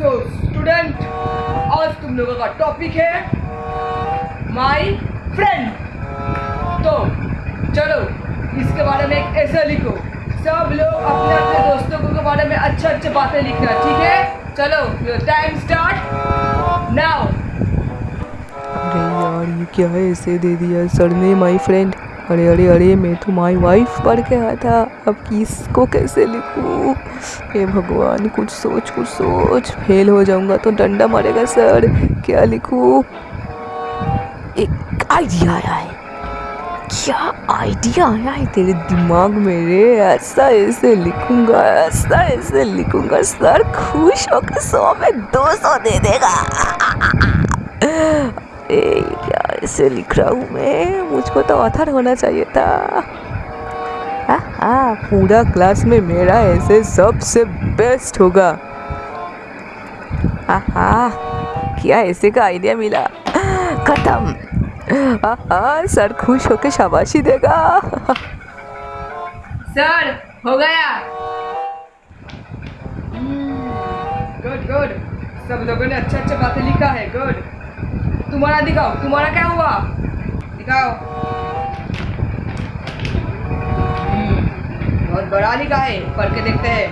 तो स्टूडेंट आज तुम लोगों का टॉपिक है माई फ्रेंड तो चलो, इसके बारे में एक ऐसा लिखो। सब लोग अपने अपने दोस्तों के बारे में अच्छे अच्छे बातें लिखना, ठीक है? चलो टाइम स्टार्ट नाउ अरे यार, ये क्या है? ऐसे दे दिया सर ने माई फ्रेंड अरे अरे अरे, मैं तो माई वाइफ पढ़ के आया था। अब किसको कैसे लिखूं? हे भगवान, कुछ सोच कुछ सोच। फेल हो जाऊँगा तो डंडा मारेगा सर। क्या लिखूं? एक आइडिया आया है। क्या आइडिया आया है तेरे दिमाग में रे? ऐसा, ऐसे लिखूँगा, ऐसा, ऐसे लिखूँगा। सर खुश होकर सौ में दो सौ दे देगा। क्या ऐसे लिख रहा हूँ मैं। मुझको तो ऑथर होना चाहिए था। हाँ पूरा क्लास में मेरा ऐसे सबसे बेस्ट होगा। हाँ क्या ऐसे का आइडिया मिला? खत्म। हाँ सर खुश होके शाबाशी देगा। सर हो गया। गुड गुड सब लोगों ने अच्छे अच्छे बातें लिखा है गुड तुम्हारा दिखाओ तुम्हारा क्या हुआ दिखाओ हम्म, बहुत बड़ा लिखा है पढ़ के देखते हैं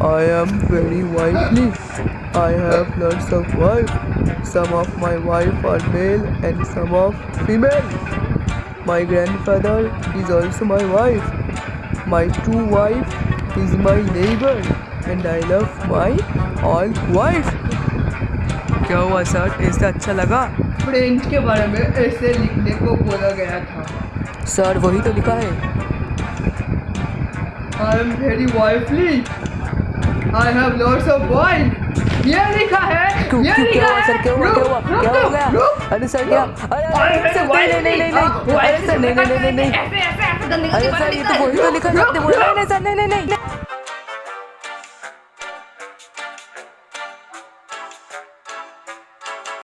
I am very wifely. I have lots of wife. Some of my wife are male and some of female. My grandfather is also my wife. My true wife is my neighbor and I love my all wife. क्या हुआ sir? ऐसा अच्छा लगा? Friend के बारे में ऐसे लिखने को बोला गया था। सर वही तो लिखा है। I am very wifely I have lots of wife ये लिखा है ये लिखा क्या है सर? क्या हुआ क्या हुआ? क्या हो गया? अरे सर क्या अरे अरे नहीं नहीं नहीं. नहीं। अरे सर नहीं नहीं नहीं नहीं नहीं नहीं अरे नहीं सर नहीं ये नहीं तो नहीं वही तो लिखा है नहीं नहीं नहीं नहीं नहीं नहीं सर नहीं नहीं नहीं।